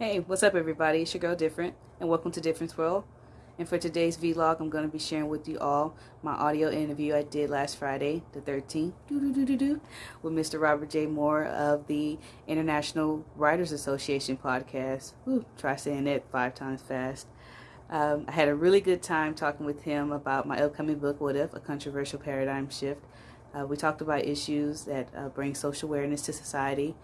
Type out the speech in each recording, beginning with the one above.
Hey, what's up everybody? It's your girl Different and welcome to Difference World. And for today's vlog, I'm going to be sharing with you all my audio interview I did last Friday, the 13th, with Mr. Robert J. Moore of the International Writers Association podcast. Try saying that five times fast. Um, I had a really good time talking with him about my upcoming book, What If? A Controversial Paradigm Shift. Uh, we talked about issues that uh, bring social awareness to society,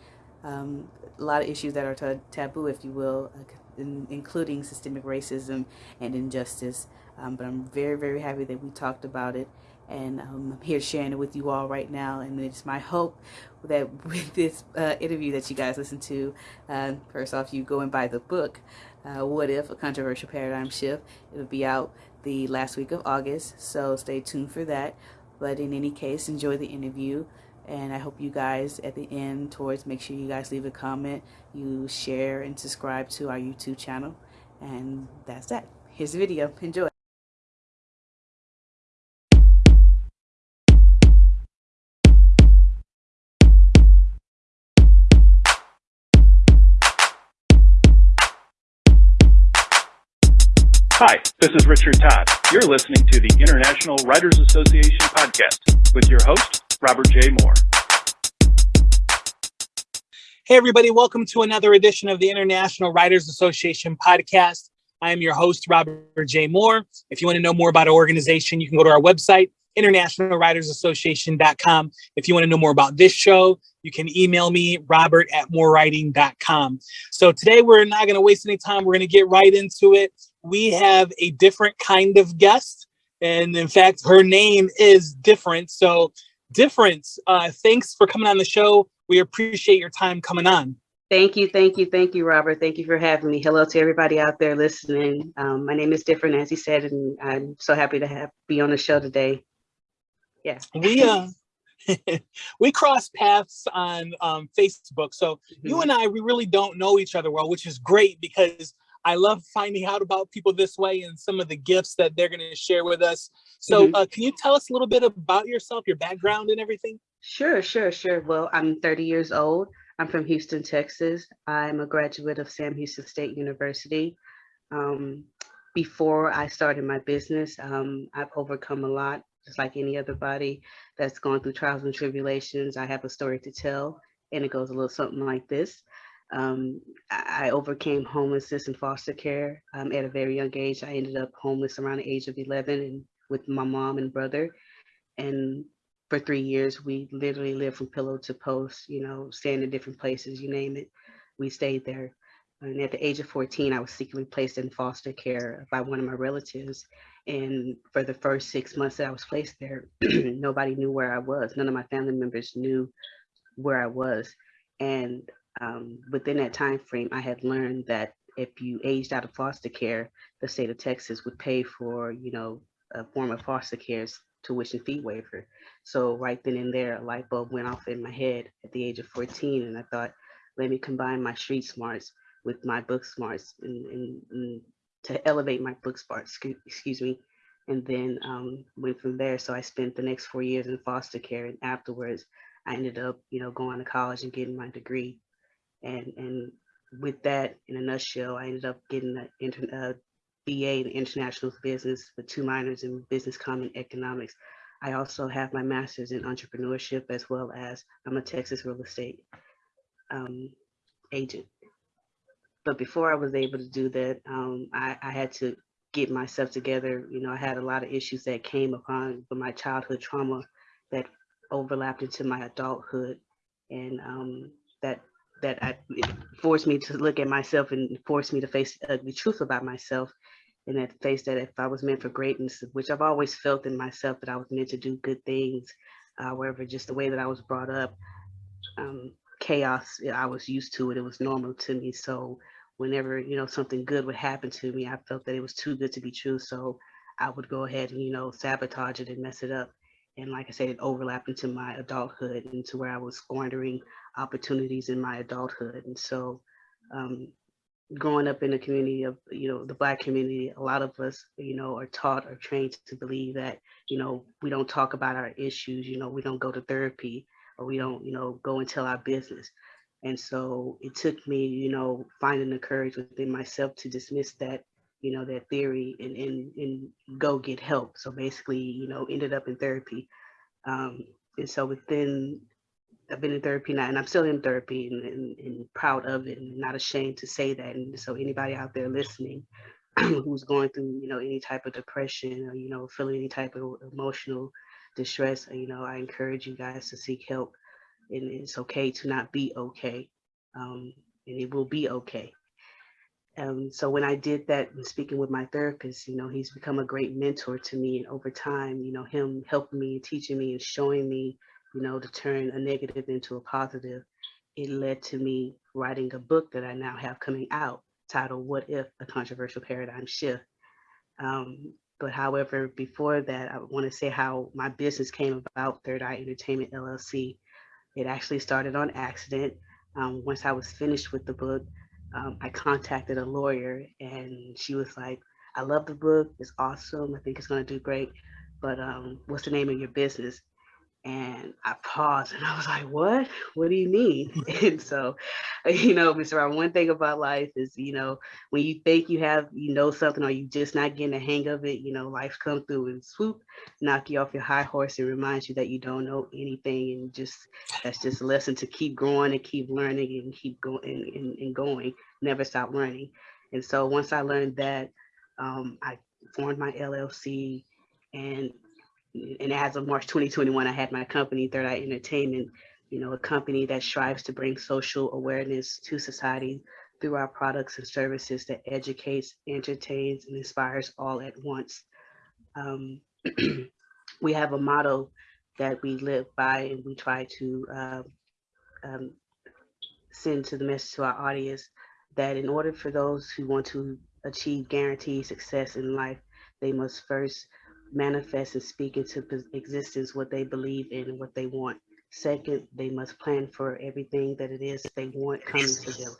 um, a lot of issues that are taboo, if you will, in, including systemic racism and injustice. Um, but I'm very, very happy that we talked about it. And um, I'm here sharing it with you all right now. And it's my hope that with this uh, interview that you guys listen to, uh, first off, you go and buy the book, uh, What If? A Controversial Paradigm Shift. It'll be out the last week of August, so stay tuned for that. But in any case, enjoy the interview and I hope you guys at the end towards make sure you guys leave a comment you share and subscribe to our YouTube channel. And that's that. Here's the video. Enjoy. Hi, this is Richard Todd. You're listening to the International Writers Association podcast with your host, Robert J. Moore. Hey, everybody, welcome to another edition of the International Writers Association podcast. I am your host, Robert J. Moore. If you want to know more about our organization, you can go to our website, internationalwritersassociation.com. If you want to know more about this show, you can email me, robert at moorewriting.com. So today we're not going to waste any time. We're going to get right into it. We have a different kind of guest. And in fact, her name is different. So difference. Uh, thanks for coming on the show. We appreciate your time coming on. Thank you, thank you, thank you, Robert. Thank you for having me. Hello to everybody out there listening. Um, my name is Different, as he said, and I'm so happy to have be on the show today. Yeah. We uh we cross paths on um, Facebook. So mm -hmm. you and I, we really don't know each other well, which is great because I love finding out about people this way and some of the gifts that they're going to share with us. So mm -hmm. uh, can you tell us a little bit about yourself, your background and everything? Sure, sure, sure. Well, I'm 30 years old. I'm from Houston, Texas. I'm a graduate of Sam Houston State University. Um, before I started my business, um, I've overcome a lot, just like any other body that's gone through trials and tribulations. I have a story to tell, and it goes a little something like this. Um, I overcame homelessness and foster care um, at a very young age. I ended up homeless around the age of 11 and with my mom and brother. And for three years, we literally lived from pillow to post, you know, staying in different places, you name it. We stayed there. And at the age of 14, I was secretly placed in foster care by one of my relatives. And for the first six months that I was placed there, nobody knew where I was. None of my family members knew where I was. And um, within that time frame, I had learned that if you aged out of foster care, the state of Texas would pay for, you know, a form of foster care's tuition fee waiver. So right then and there, a light bulb went off in my head at the age of 14, and I thought, let me combine my street smarts with my book smarts and, and, and to elevate my book smarts, excuse me, and then um, went from there. So I spent the next four years in foster care, and afterwards, I ended up, you know, going to college and getting my degree and and with that, in a nutshell, I ended up getting a, uh, BA in international business with two minors in business common economics. I also have my master's in entrepreneurship as well as I'm a Texas real estate um, agent. But before I was able to do that, um, I, I, had to get myself together. You know, I had a lot of issues that came upon from my childhood trauma that overlapped into my adulthood. And um, that that I, forced me to look at myself and forced me to face uh, the truth about myself and that face that if I was meant for greatness, which I've always felt in myself that I was meant to do good things. However, just the way that I was brought up, um, chaos, I was used to it. It was normal to me. So whenever, you know, something good would happen to me, I felt that it was too good to be true. So I would go ahead and, you know, sabotage it and mess it up. And like I said, it overlapped into my adulthood, into where I was squandering opportunities in my adulthood. And so um, growing up in the community of, you know, the black community, a lot of us, you know, are taught or trained to believe that, you know, we don't talk about our issues, you know, we don't go to therapy or we don't, you know, go and tell our business. And so it took me, you know, finding the courage within myself to dismiss that, you know, that theory and, and, and go get help. So basically, you know, ended up in therapy. Um, and so within, I've been in therapy now and I'm still in therapy and, and, and proud of it and not ashamed to say that. And so anybody out there listening who's going through, you know, any type of depression or, you know, feeling any type of emotional distress, you know, I encourage you guys to seek help and it's okay to not be okay. Um, and it will be okay. Um, so when I did that and speaking with my therapist, you know, he's become a great mentor to me. And over time, you know, him helping me, and teaching me and showing me, you know, to turn a negative into a positive, it led to me writing a book that I now have coming out titled What If? A Controversial Paradigm Shift. Um, but however, before that, I want to say how my business came about, Third Eye Entertainment LLC. It actually started on accident. Um, once I was finished with the book, um, I contacted a lawyer and she was like, I love the book. It's awesome. I think it's going to do great. But um, what's the name of your business? And I paused and I was like, what? What do you mean? and so, you know, Mr. Rob, one thing about life is, you know, when you think you have, you know, something or you just not getting the hang of it, you know, life come through and swoop, knock you off your high horse and reminds you that you don't know anything. And just, that's just a lesson to keep growing and keep learning and keep going and, and, and going, never stop learning. And so once I learned that, um, I formed my LLC and and as of March 2021, I had my company, Third Eye Entertainment, you know, a company that strives to bring social awareness to society through our products and services that educates, entertains, and inspires all at once. Um, we have a motto that we live by and we try to uh, um, send to the message to our audience that in order for those who want to achieve guaranteed success in life, they must first manifest and speak into existence what they believe in and what they want. Second, they must plan for everything that it is they want coming to them.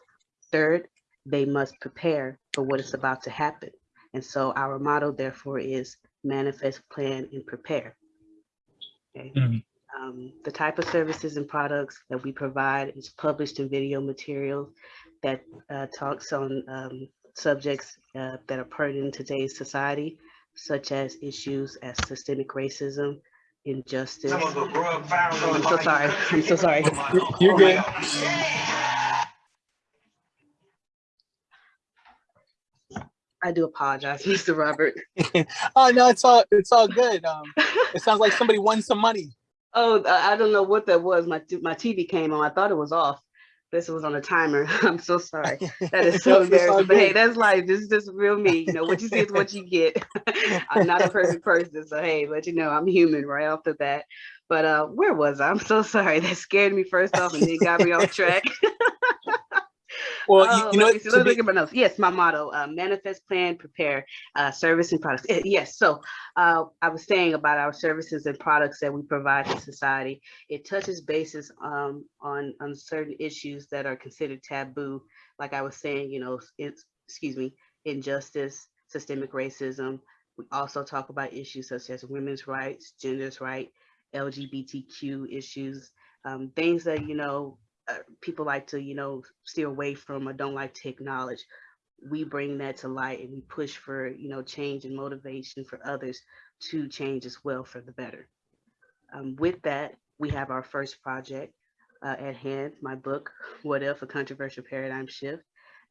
Third, they must prepare for what is about to happen. And so our motto, therefore, is manifest, plan, and prepare. Okay. Mm -hmm. um, the type of services and products that we provide is published in video material that uh, talks on um, subjects uh, that are pertinent in today's society such as issues as systemic racism, injustice. Oh, I'm so sorry. I'm so sorry. You're good. I do apologize, Mr. Robert. oh no, it's all it's all good. Um, it sounds like somebody won some money. Oh, I don't know what that was. My my TV came on. I thought it was off this was on a timer. I'm so sorry. That is so embarrassing. But hey, that's life. This is just real me. You know, what you see is what you get. I'm not a perfect person. So hey, but you know, I'm human right off the bat. But uh, where was I? I'm so sorry. That scared me first off and then got me off track. Well, you, oh, you know, me, me look at my notes. Yes, my motto: uh, manifest, plan, prepare, uh, service and products. Eh, yes. So uh, I was saying about our services and products that we provide to society. It touches bases um, on on certain issues that are considered taboo. Like I was saying, you know, it's excuse me, injustice, systemic racism. We also talk about issues such as women's rights, gender's right, LGBTQ issues, um, things that you know uh, people like to, you know, steer away from or don't like to acknowledge. We bring that to light and we push for, you know, change and motivation for others to change as well for the better. Um, with that, we have our first project uh, at hand, my book, What If, A Controversial Paradigm Shift.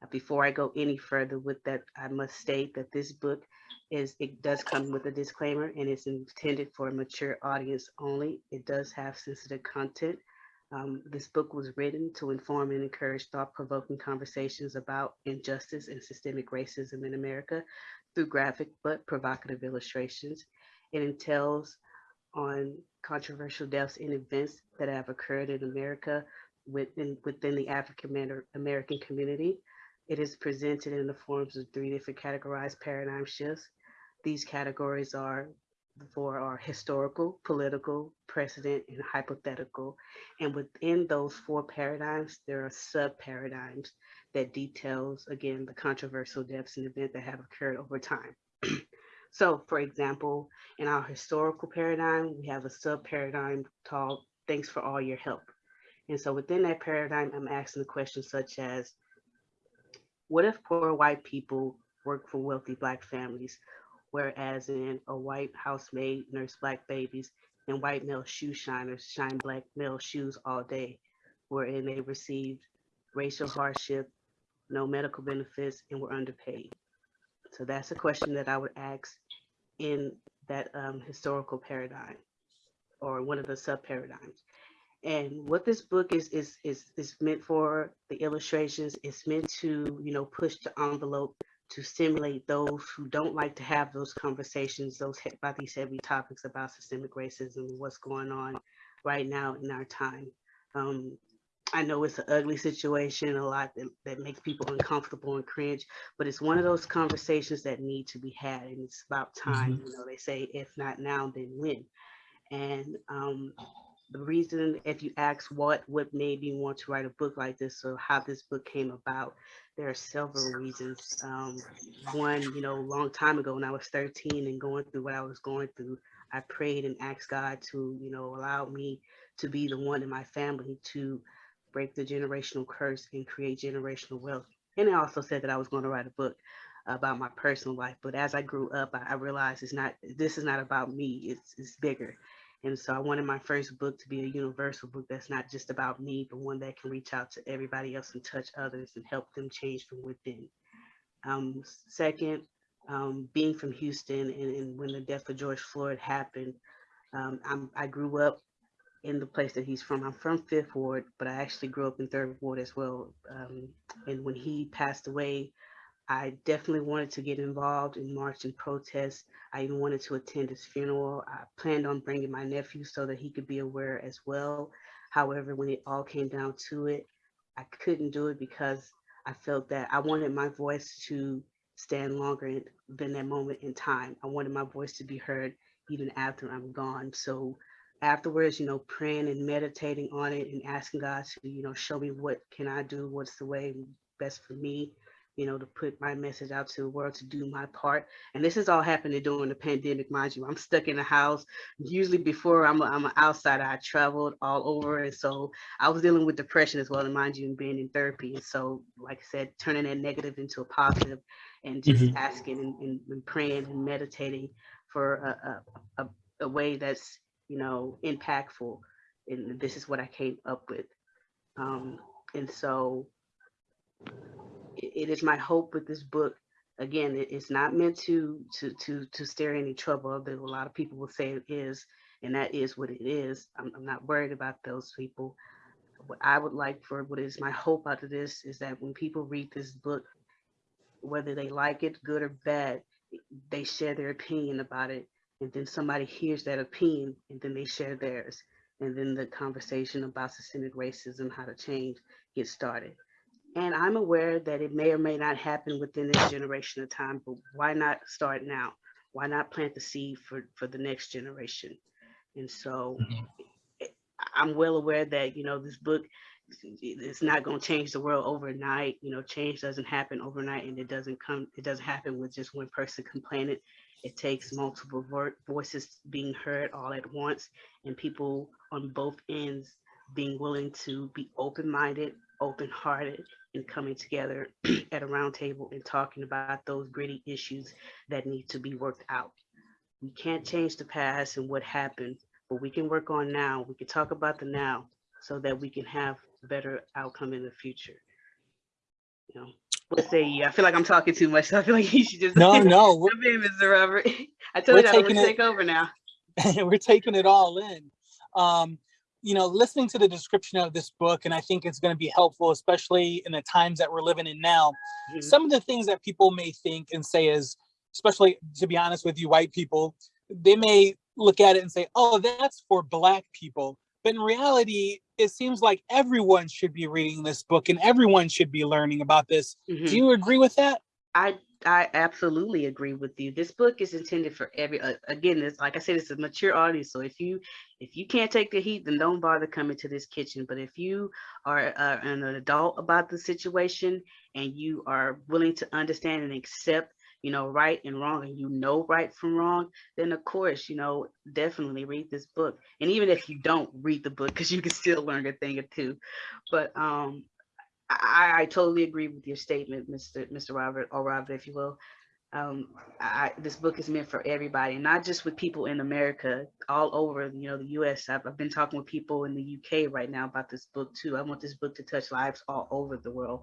Uh, before I go any further with that, I must state that this book is, it does come with a disclaimer and it's intended for a mature audience only. It does have sensitive content um, this book was written to inform and encourage thought-provoking conversations about injustice and systemic racism in America through graphic but provocative illustrations. It entails on controversial deaths and events that have occurred in America within, within the African American community. It is presented in the forms of three different categorized paradigm shifts. These categories are for are historical, political, precedent, and hypothetical. And within those four paradigms, there are sub-paradigms that details, again, the controversial deaths and events that have occurred over time. so for example, in our historical paradigm, we have a sub-paradigm called Thanks for All Your Help. And so within that paradigm, I'm asking the questions such as, what if poor white people work for wealthy black families, whereas in a white housemaid nurse black babies and white male shoe shiners shine black male shoes all day, wherein they received racial hardship, no medical benefits, and were underpaid. So that's a question that I would ask in that um, historical paradigm or one of the sub paradigms. And what this book is is is is meant for the illustrations. It's meant to you know push the envelope to stimulate those who don't like to have those conversations, those about these heavy topics about systemic racism and what's going on right now in our time. Um, I know it's an ugly situation, a lot that, that makes people uncomfortable and cringe, but it's one of those conversations that need to be had, and it's about time. You know, they say if not now, then when. And um, the reason, if you ask what what made me want to write a book like this, or how this book came about, there are several reasons. Um, one, you know, a long time ago when I was 13 and going through what I was going through, I prayed and asked God to, you know, allow me to be the one in my family to break the generational curse and create generational wealth. And I also said that I was going to write a book about my personal life. But as I grew up, I, I realized it's not. This is not about me. It's it's bigger. And so I wanted my first book to be a universal book that's not just about me, but one that can reach out to everybody else and touch others and help them change from within. Um, second, um, being from Houston and, and when the death of George Floyd happened, um, I grew up in the place that he's from. I'm from Fifth Ward, but I actually grew up in Third Ward as well. Um, and when he passed away, I definitely wanted to get involved in march and. I even wanted to attend his funeral. I planned on bringing my nephew so that he could be aware as well. However, when it all came down to it, I couldn't do it because I felt that I wanted my voice to stand longer than that moment in time. I wanted my voice to be heard even after I'm gone. So afterwards, you know, praying and meditating on it and asking God to, you know, show me what can I do, what's the way best for me, you know, to put my message out to the world to do my part. And this is all happening during the pandemic, mind you. I'm stuck in the house. Usually before I'm a, I'm an outsider, I traveled all over. And so I was dealing with depression as well, and mind you, and being in therapy. And so, like I said, turning that negative into a positive and just Mhm. asking and, and, and praying and meditating for a, a, a, a way that's, you know, impactful. And this is what I came up with. Um, and so it, is my hope with this book. Again, it's not meant to to to to stir any trouble. that a lot of people will say it is, and that is what it is. I'm, I'm not worried about those people. What I would like for what is my hope out of this is that when people read this book, whether they like it, good or bad, they share their opinion about it, and then somebody hears that opinion, and then they share theirs, and then the conversation about systemic racism, how to change, gets started. And I'm aware that it may or may not happen within this generation of time, but why not start now? Why not plant the seed for, for the next generation? And so Mhm. I'm well aware that, you know, this book it's not going to change the world overnight. You know, change doesn't happen overnight and it doesn't come, it doesn't happen with just one person complaining. It takes multiple vo- voices being heard all at once and people on both ends being willing to be open-minded, open-hearted, and coming together at a round table and talking about those gritty issues that need to be worked out. We can't change the past and what happened, but we can work on now. We can talk about the now so that we can have a better outcome in the future. You know, what say you? I feel like I'm talking too much, so I feel like you should just No, no, we're, in, Mr. Robert. I told you that I'm gonna it- take over now. we're taking it all in. Um, you know, listening to the description of this book, and I think it's going to be helpful, especially in the times that we're living in now. Mhm. Some of the things that people may think and say is, especially to be honest with you, white people, they may look at it and say, oh, that's for black people. But in reality, it seems like everyone should be reading this book and everyone should be learning about this. Mhm. Do you agree with that? I I absolutely agree with you. This book is intended for every. Uh, again, it's like I said, it's a mature audience. So if you if you can't take the heat, then don't bother coming to this kitchen. But if you are uh, an adult about the situation and you are willing to understand and accept you know, right and wrong and you know right from wrong, then of course, you know, definitely read this book. And even if you don't read the book, because you can still learn a thing or two. But um, I, I totally agree with your statement, Mr. Mr. Robert, or Robert, if you will. Um, I, this book is meant for everybody, not just with people in America, all over, you know, the U.S. I've, I've been talking with people in the UK right now about this book too. I want this book to touch lives all over the world.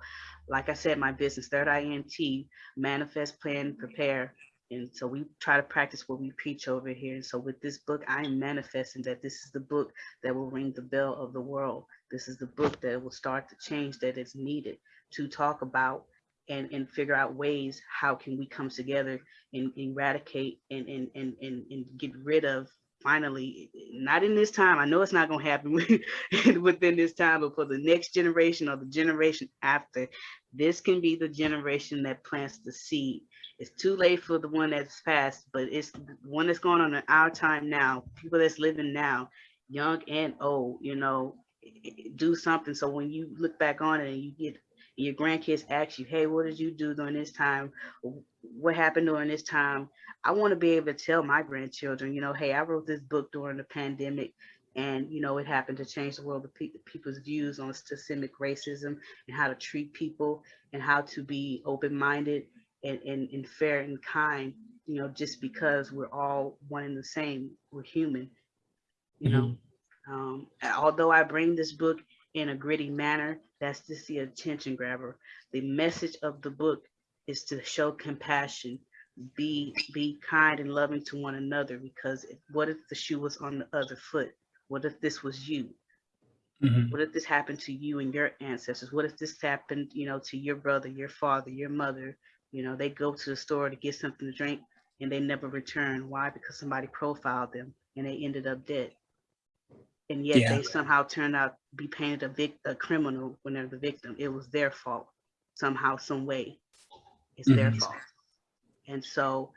Like I said, my business, Third INT, manifest, plan, prepare. And so we try to practice what we preach over here. And so with this book, I am manifesting that this is the book that will ring the bell of the world. This is the book that will start the change that is needed to talk about and, and figure out ways how can we come together and eradicate and, and, and, and, and get rid of finally, not in this time, I know it's not gonna happen within this time, but for the next generation or the generation after, this can be the generation that plants the seed. It's too late for the one that's passed, but it's one that's going on in our time now, people that's living now, young and old, you know, do something. So when you look back on it and you get your grandkids ask you, hey, what did you do during this time? What happened during this time? I want to be able to tell my grandchildren, you know, hey, I wrote this book during the pandemic and, you know, it happened to change the world of pe people's views on systemic racism and how to treat people and how to be open-minded and, and, and fair and kind, you know, just because we're all one and the same, we're human, you know. Mhm. Um, although I bring this book in a gritty manner, that's just the attention grabber. The message of the book is to show compassion, be be kind and loving to one another. Because if, what if the shoe was on the other foot? What if this was you? Mhm. What if this happened to you and your ancestors? What if this happened, you know, to your brother, your father, your mother? You know, they go to the store to get something to drink and they never return. Why? Because somebody profiled them and they ended up dead. And yet Yeah. they somehow turned out to be painted a, vic- a criminal when they're the victim. It was their fault somehow, some way. It's their Mhm. fault. And so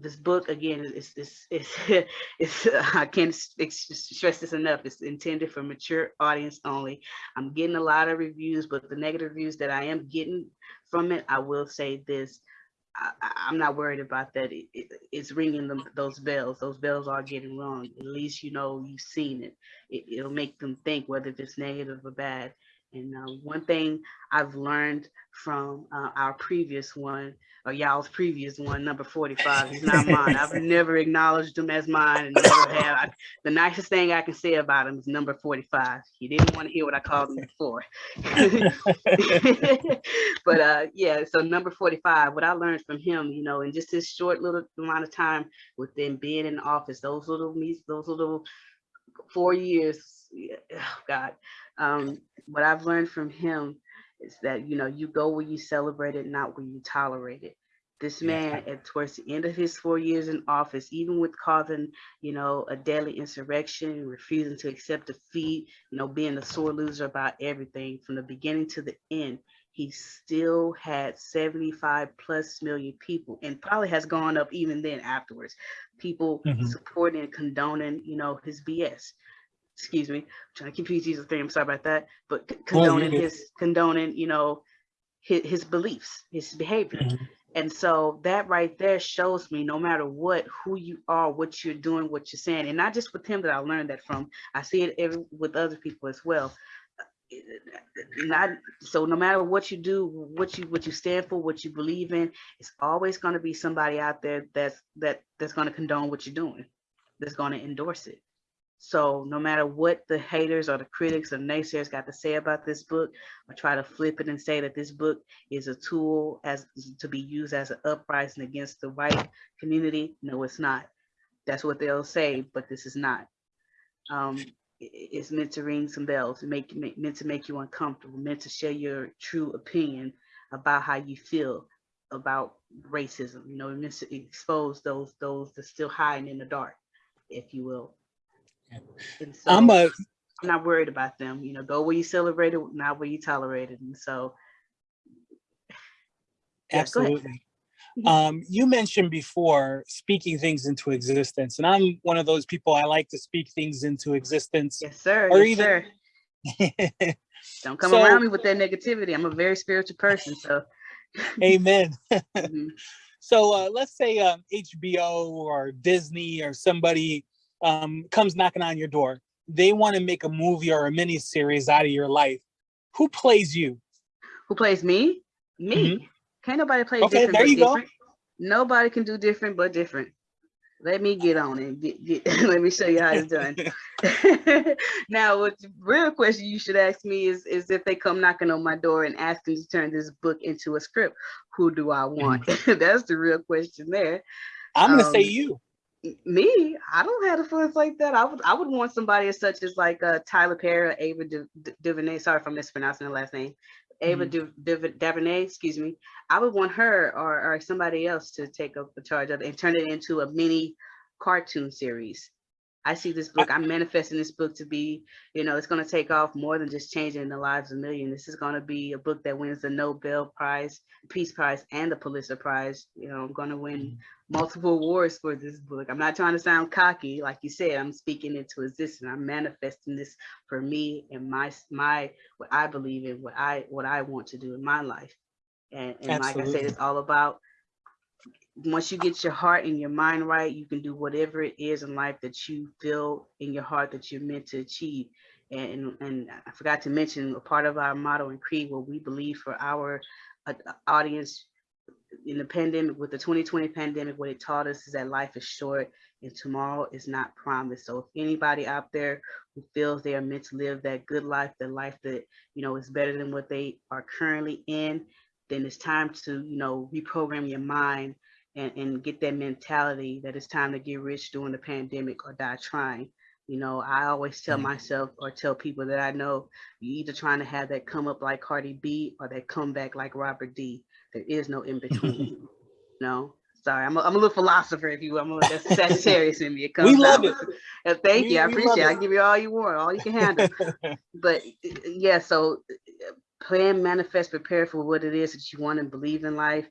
this book again is is is it's I can't stress this enough. It's intended for mature audience only. I'm getting a lot of reviews, but the negative reviews that I am getting from it, I will say this. I, I'm not worried about that. It, it, it's ringing them those bells. Those bells are getting rung. At least you know you've seen it. it it'll make them think whether it's negative or bad. And uh, one thing I've learned from uh, our previous one, or y'all's previous one, number 45, is not mine. I've never acknowledged him as mine and never have. I, the nicest thing I can say about him is number 45. He didn't want to hear what I called him before. but uh, yeah, so number 45, what I learned from him, you know, in just this short little amount of time with them being in the office, those little meets, those little four years, oh God, um, what I've learned from him is that, you know, you go where you celebrate it, not where you tolerate it. This man, at towards the end of his four years in office, even with causing, you know, a deadly insurrection, refusing to accept defeat, you know, being a sore loser about everything from the beginning to the end, he still had 75 plus million people and probably has gone up even then afterwards. People Mhm. supporting and condoning, you know, his BS. Excuse me, trying to keep PG's thing. I'm sorry about that, but condoning good. his condoning, you know, his, his beliefs, his behavior. Mhm. And so that right there shows me no matter what, who you are, what you're doing, what you're saying, and not just with him that I learned that from. I see it every, with other people as well. Not so no matter what you do, what you what you stand for, what you believe in, it's always going to be somebody out there that's that that's going to condone what you're doing, that's going to endorse it. So no matter what the haters or the critics or naysayers got to say about this book, I try to flip it and say that this book is a tool as to be used as an uprising against the white community. No, it's not. That's what they'll say, but this is not. Um, it's meant to ring some bells, make make- meant to make you uncomfortable, meant to share your true opinion about how you feel about racism. You know, meant to expose those those that's still hiding in the dark, if you will. And so I'm a I'm not worried about them. You know, go where you celebrate it, not where you tolerate it. And so, Yeah, absolutely. Um, you mentioned before speaking things into existence, and I'm one of those people. I like to speak things into existence. yes, sir. Or yes, even- sir. Don't come So- around me with that negativity. I'm a very spiritual person. So, Amen. Mhm. So uh, let's say um, HBO or Disney or somebody um, comes knocking on your door. They want to make a movie or a mini series out of your life. Who plays you? Who plays me? Me. Can't nobody play Mm-hmm. Okay, different there you go. different. Nobody can do different but different. Let me get on it. Get, get, let me show you how it's done. now, what the real question you should ask me is, is if they come knocking on my door and asking to turn this book into a script, who do I want? That's the real question there. I'm going to say Um, you. me, I don't have the funds like that. I would I would want somebody as such as like uh Tyler Perry or Ava Du- Du- DuVernay. Sorry if I'm mispronouncing the last name. Ava mm-hmm. Du- excuse me. I would want her or, or somebody else to take up the charge of it and turn it into a mini cartoon series. I see this book. I'm manifesting this book to be, you know, it's going to take off more than just changing the lives of millions. This is going to be a book that wins the Nobel Prize, Peace Prize, and the Pulitzer Prize. You know, I'm going to win mm-hmm. multiple awards for this book. I'm not trying to sound cocky, like you said. I'm speaking into existence. I'm manifesting this for me and my my what I believe in, what I what I want to do in my life. And, and like I said, it's all about once you get your heart and your mind right, you can do whatever it is in life that you feel in your heart that you're meant to achieve. And, and, I forgot to mention a part of our motto and creed, what we believe for our uh, audience in the pandemic, with the 2020 pandemic, what it taught us is that life is short and tomorrow is not promised. So if anybody out there who feels they are meant to live that good life, the life that, you know, is better than what they are currently in, then it's time to, you know, reprogram your mind and, and get that mentality that it's time to get rich during the pandemic or die trying. You know, I always tell Mhm. myself or tell people that I know you're either trying to have that come up like Cardi B or that come back like Robert D. There is no in between. no, sorry, I'm a, I'm a little philosopher, if you will. I'm a that's Sagittarius in me. It comes We love out. it. Uh, Thank We- you. I appreciate it. I give you all you want, all you can handle. but uh, yeah, so uh, plan, manifest, prepare for what it is that you want and believe in life.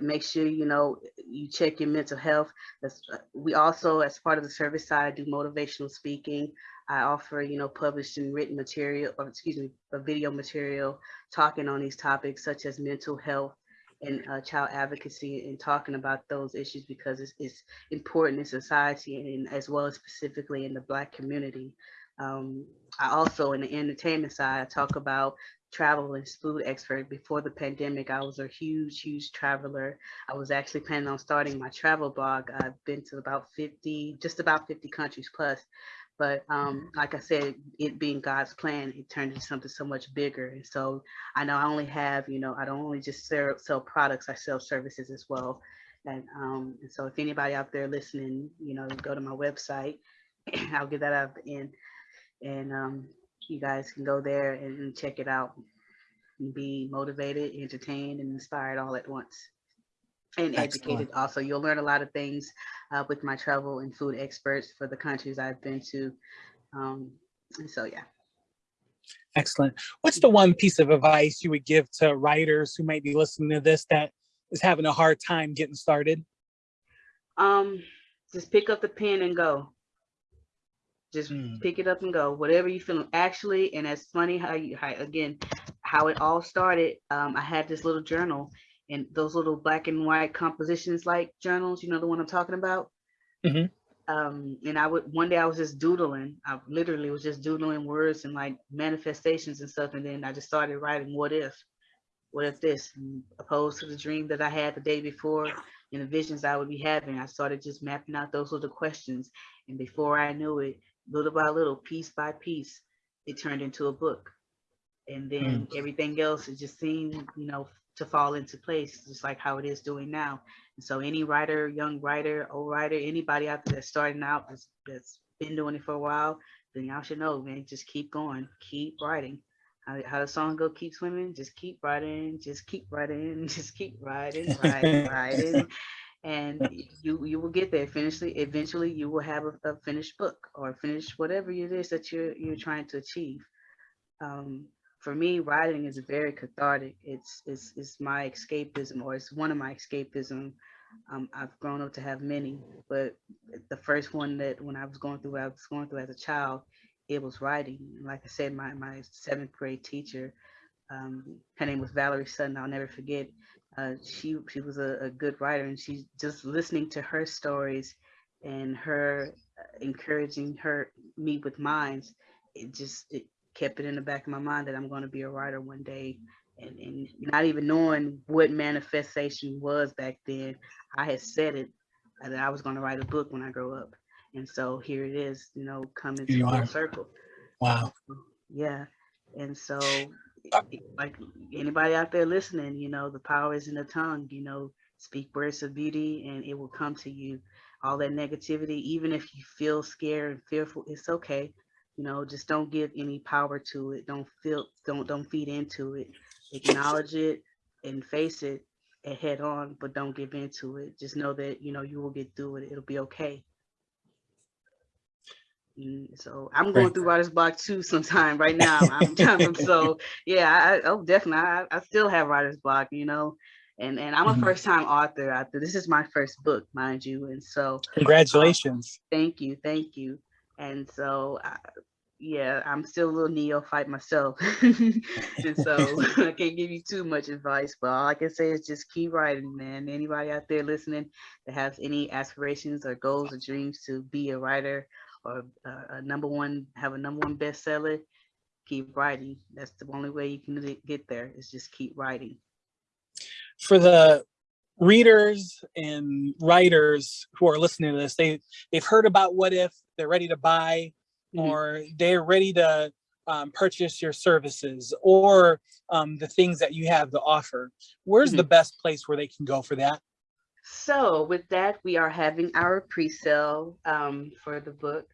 Make sure you know you check your mental health. That's, uh, we also, as part of the service side, do motivational speaking. I offer, you know, published and written material, or excuse me, video material talking on these topics such as mental health and uh, child advocacy and talking about those issues because it's, it's important in society and as well as specifically in the Black community. Um, I also, in the entertainment side, I talk about travel and food expert. Before the pandemic, I was a huge, huge traveler. I was actually planning on starting my travel blog. I've been to about 50, just about 50 countries plus. But um, like I said, it being God's plan, it turned into something so much bigger. And so I know I only have, you know, I don't only just sell, sell products, I sell services as well. And, um, and so if anybody out there listening, you know, go to my website, I'll get that out at the end. And um, you guys can go there and, check it out and be motivated, entertained, and inspired all at once. And Excellent. educated also. You'll learn a lot of things uh, with my travel and food experts for the countries I've been to. Um, so, yeah. Excellent. What's the one piece of advice you would give to writers who might be listening to this that is having a hard time getting started? Um, just pick up the pen and go. Just Mm. pick it up and go. Whatever you feel. Actually, and that's funny how you how, again how it all started. Um, I had this little journal and those little black and white compositions like journals. You know the one I'm talking about. Mhm. Um, and I would one day I was just doodling. I literally was just doodling words and like manifestations and stuff. And then I just started writing. What if? What if this? And opposed to the dream that I had the day before and the visions I would be having. I started just mapping out those little questions. And before I knew it, little by little, piece by piece, it turned into a book. And then hmm. everything else, it just seemed, you know, to fall into place, just like how it is doing now. And so any writer, young writer, old writer, anybody out there that's starting out that's, that's been doing it for a while, then y'all should know, man, just keep going, keep writing. How, how the song go, keep swimming, just keep writing, just keep writing, just keep writing, writing, writing. And you you will get there. Eventually, eventually you will have a, a finished book or finish whatever it is that you're you're trying to achieve. Um, for me, writing is very cathartic. It's it's it's my escapism, or it's one of my escapism. Um, I've grown up to have many, but the first one that when I was going through, what I was going through as a child, it was writing. Like I said, my my seventh grade teacher, um, her name was Valerie Sutton. I'll never forget. Uh, she she was a, a good writer, and she's just listening to her stories and her uh, encouraging her me with mine. It just it kept it in the back of my mind that I'm going to be a writer one day. And, and not even knowing what manifestation was back then, I had said it uh, that I was going to write a book when I grow up. And so here it is, you know, coming to full circle. Wow. Yeah. And so, like anybody out there listening, you know, the power is in the tongue, you know, speak words of beauty and it will come to you. All that negativity, even if you feel scared and fearful, it's okay. You know, just don't give any power to it. Don't feel, don't, don't feed into it. Acknowledge it and face it and head on, but don't give into it. Just know that, you know, you will get through it. It'll be okay. Mm, So I'm going through writer's block too sometime right now. I'm, I'm so yeah, I, I- oh definitely. I, I still have writer's block, you know, and and I'm a Mhm. first time author. This is my first book, mind you, and so Congratulations. thank you, thank you. And so I, yeah, I'm still a little neophyte myself, and so I can't give you too much advice. But all I can say is just keep writing, man. Anybody out there listening that has any aspirations or goals or dreams to be a writer or a, a number one, have a number one bestseller, keep writing. That's the only way you can get there. Is just keep writing. For the readers and writers who are listening to this, they they've heard about what if, they're ready to buy, Mhm. or they're ready to um, purchase your services or um, the things that you have to offer. Where's the best place where they can go for that? So with that, we are having our pre-sale um, for the book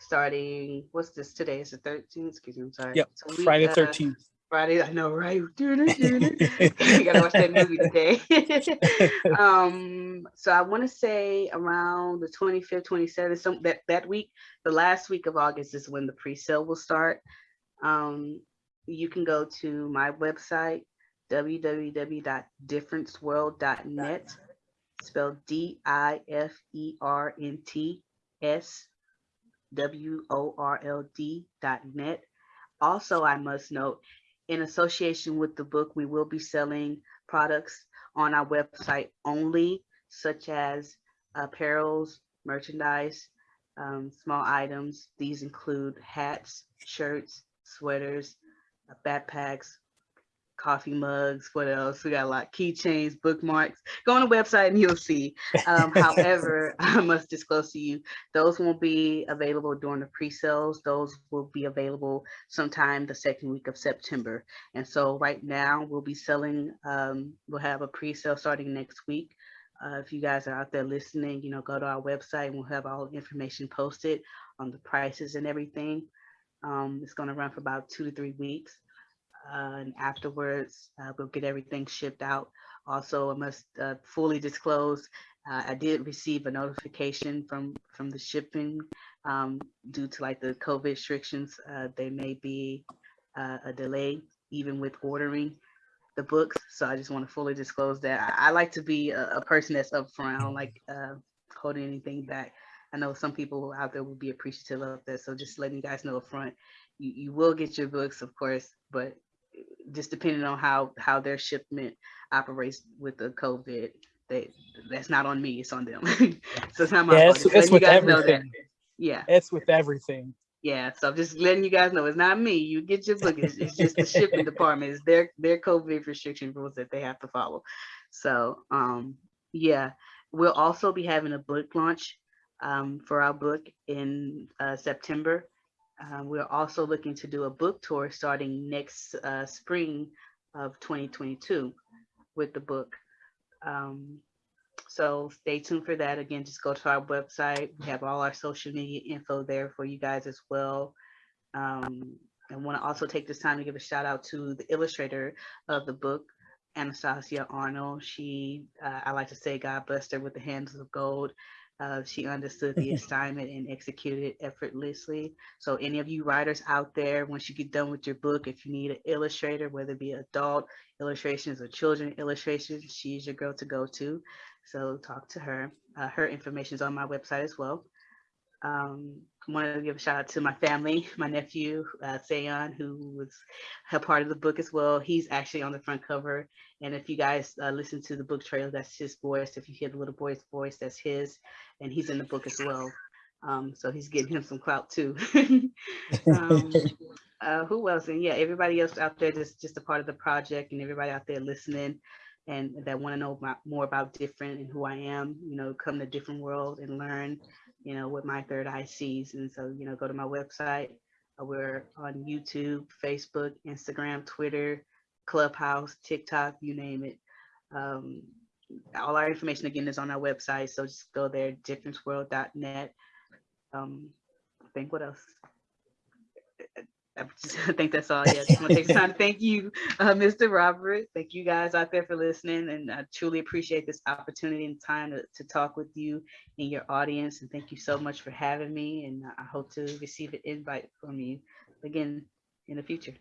starting, what's this, today is the 13th, excuse me, I'm sorry. Yep, So we, Friday uh, 13th. Friday, I know, right? I gotta watch that movie today. um, so I want to say around the 25th, 27th, some that that week, the last week of August is when the pre-sale will start. Um, you can go to my website www.differenceworld.net, spelled D I F E R N T S W O R L D dot net. Also, I must note, in association with the book, we will be selling products on our website only, such as apparels, merchandise, um, small items. These include hats, shirts, sweaters, backpacks, coffee mugs. What else? We got a lot keychains, bookmarks. Go on the website and you'll see. Um, however, I must disclose to you, those won't be available during the pre-sales. Those will be available sometime the second week of September. And so right now we'll be selling, um, we'll have a pre-sale starting next week. Uh, if you guys are out there listening, you know, go to our website and we'll have all the information posted on the prices and everything. Um, it's going to run for about two to three weeks. Uh, and afterwards, uh, we'll get everything shipped out. Also, I must uh, fully disclose, uh, I did receive a notification from from the shipping um, due to like the COVID restrictions. Uh, there may be a delay even with ordering the books. So I just want to fully disclose that. I, I like to be a, a person that's upfront. I don't like holding anything back. I know some people out there will be appreciative of that. So just letting you guys know upfront, you, you will get your books, of course, but just depending on how how their shipment operates with the COVID, they that's not on me. It's on them. so it's not my Yeah, fault. it's, it's with guys know that. everything. Yeah. It's with everything. Yeah, so I'm just letting you guys know it's not me. You get your book. It's, it's just the shipping department. It's their their COVID restriction rules that they have to follow. So um yeah, we'll also be having a book launch um, for our book in uh, September. Uh, we're also looking to do a book tour starting next uh, spring of 2022 with the book. Um, so stay tuned for that. Again, just go to our website. We have all our social media info there for you guys as well. Um, and want to also take this time to give a shout out to the illustrator of the book, Anastasia Arnold. She, uh, I like to say, God blessed her with the hands of gold. Uh, she understood the assignment and executed it effortlessly. So any of you writers out there, once you get done with your book, if you need an illustrator, whether it be adult illustrations or children illustrations, she's your girl to go to. So talk to her. Uh, her information is on my website as well. Um, I want to give a shout out to my family, my nephew, uh, Sayon, who was a part of the book as well. He's actually on the front cover. And if you guys uh, listen to the book trailer, that's his voice. If you hear the little boy's voice, that's his. And he's in the book as well. Um, so he's getting him some clout too. um, uh, who else? And yeah, everybody else out there just just a part of the project and everybody out there listening and that want to know about, more about different and who I am, you know, come to different world and learn you know, what my third eye sees. And so, you know, go to my website. Uh, we're on YouTube, Facebook, Instagram, Twitter, Clubhouse, TikTok, you name it. Um, all our information again is on our website. So just go there, differenceworld.net. Um, I think what else? I, think that's all. Yeah, just want to take time to thank you, uh, Mr. Robert. Thank you guys out there for listening, and I truly appreciate this opportunity and time to, to talk with you and your audience. And thank you so much for having me. And I hope to receive an invite from you again in the future.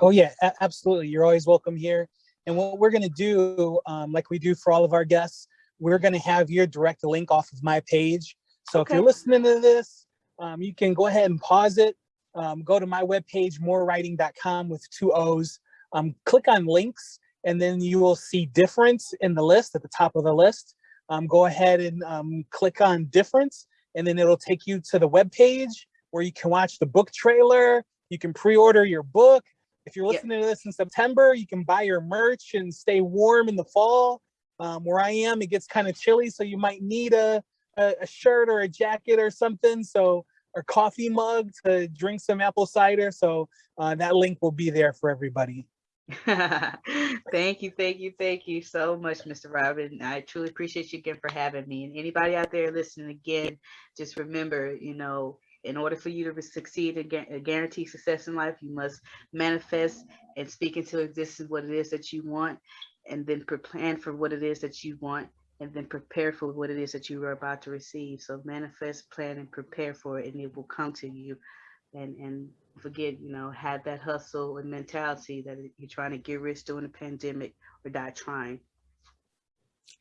Oh yeah, absolutely. You're always welcome here. And what we're going to do, um, like we do for all of our guests, we're going to have your direct link off of my page. So okay. if you're listening to this, um, you can go ahead and pause it um, go to my webpage, moorewriting.com with two O's, um, click on links, and then you will see difference in the list at the top of the list. Um, go ahead and um, click on difference, and then it'll take you to the web page where you can watch the book trailer. You can pre-order your book. If you're listening yeah. to this in September, you can buy your merch and stay warm in the fall. Um, where I am, it gets kind of chilly, so you might need a, a, a shirt or a jacket or something. So or coffee mug to drink some apple cider. So uh, that link will be there for everybody. thank you, thank you, thank you so much, Mr. Robin. I truly appreciate you again for having me. And anybody out there listening again, just remember, you know, in order for you to succeed and guarantee success in life, you must manifest and speak into existence what it is that you want, and then plan for what it is that you want and then prepare for what it is that you are about to receive. So manifest, plan, and prepare for it, and it will come to you. And and forget, you know, have that hustle and mentality that you're trying to get rich during the pandemic or die trying.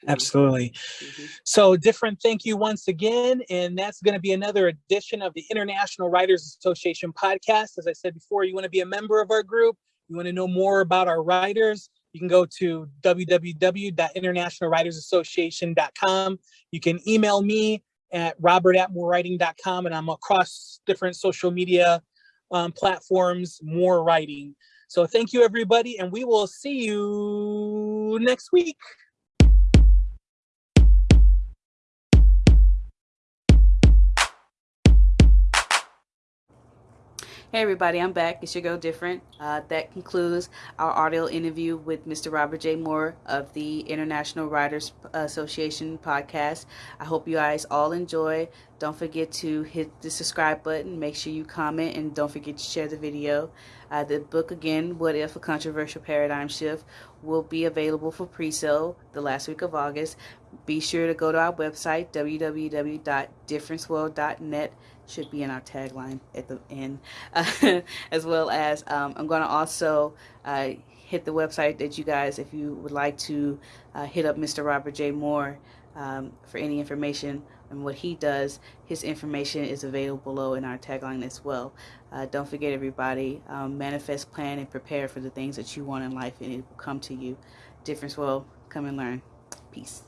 Absolutely. Mm -hmm. So different thank you once again. And that's going to be another edition of the International Writers Association podcast. As I said before, you want to be a member of our group. You want to know more about our writers you can go to www.internationalwritersassociation.com. You can email me at robert at moorewriting.com and I'm across different social media um, platforms, more writing. So thank you everybody and we will see you next week. Hey everybody, I'm back. It's your girl Different. Uh, that concludes our audio interview with Mr. Robert J. Moore of the International Writers Association podcast. I hope you guys all enjoy. Don't forget to hit the subscribe button. Make sure you comment and don't forget to share the video. Uh, the book again, What If a Controversial Paradigm Shift, will be available for pre-sale the last week of August. Be sure to go to our website, www.differenceworld.net should be in our tagline at the end, uh, as well as um, I'm going to also uh, hit the website that you guys, if you would like to uh, hit up Mr. Robert J. Moore um, for any information on what he does, his information is available below in our tagline as well. Uh, don't forget everybody, um, manifest, plan, and prepare for the things that you want in life and it will come to you. Difference will come and learn. Peace.